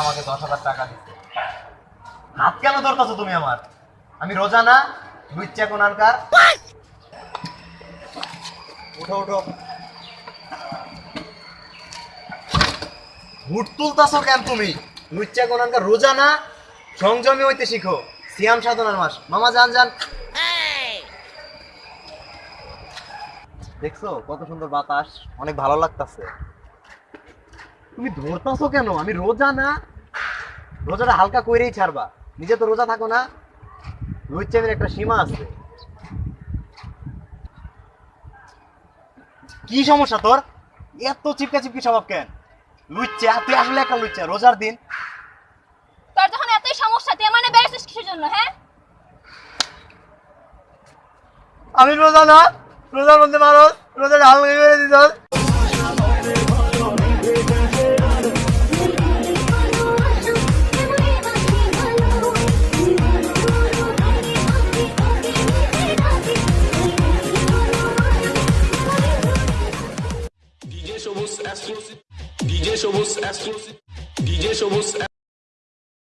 আমাকে দশ হাজার টাকা দিচ্ছে। হাত কেন ধরতেছো তুমি আমার? আমি রোজা না লুচ্চা কোনানকার। উঠো উঠো। হুট তুলতাছো কেন তুমি? রোজা না, সংযমী হইতে শিখো। সিয়াম সাধনার মাস। মামা, যান যান। দেখছ কত সুন্দর বাতাস, অনেক ভালো লাগতাছে। তুমি ধরতাছো কেন? আমি রোজা না রোজাটা হালকা কইরেই ছাড়বা। নিজে তো রোজা থাকো না। লুচ্চামের একটা সীমা আছে। কি সমস্যা তোর? এত চিপকা চিপকি স্বভাব কেন? লুচ্চা তুই আসলে একটা লুচ্চা রোজার দিন। তোর যখন এতই সমস্যা তুই মানে বেড়েছিস কিসের জন্য হ্যাঁ? আমি রোজা না রোজার মধ্যে মানুষ রোজাটা হালকা করে দিত DJ Shobos exclusive. DJ Shobos exclusive. DJ Showbox